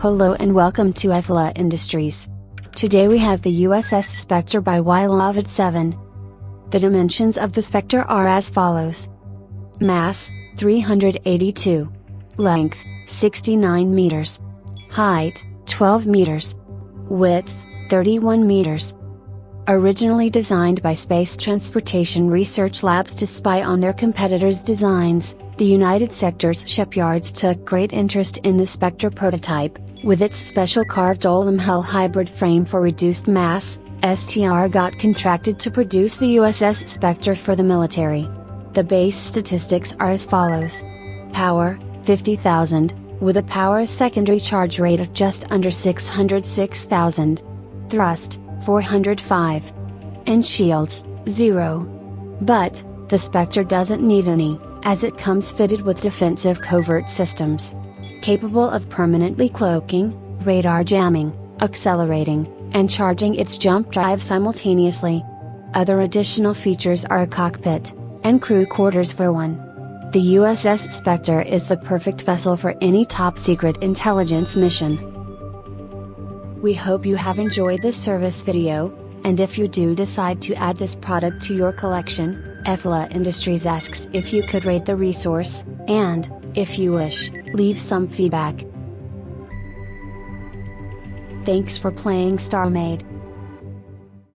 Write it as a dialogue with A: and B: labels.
A: Hello and welcome to EFLA Industries. Today we have the USS Spectre by Wylovit 7. The dimensions of the Spectre are as follows. Mass, 382. Length, 69 meters. Height, 12 meters. Width, 31 meters. Originally designed by Space Transportation Research Labs to spy on their competitors' designs, the United Sector's shipyards took great interest in the Spectre prototype, with its special carved aluminum hull hybrid frame for reduced mass, STR got contracted to produce the USS Spectre for the military. The base statistics are as follows. Power, 50,000, with a power secondary charge rate of just under 606,000. Thrust, 405. And shields, 0. But, the Spectre doesn't need any as it comes fitted with defensive covert systems. Capable of permanently cloaking, radar jamming, accelerating, and charging its jump drive simultaneously. Other additional features are a cockpit, and crew quarters for one. The USS Spectre is the perfect vessel for any top secret intelligence mission. We hope you have enjoyed this service video, and if you do decide to add this product to your collection, EFLA Industries asks if you could rate the resource, and, if you wish, leave some feedback. Thanks for playing StarMade.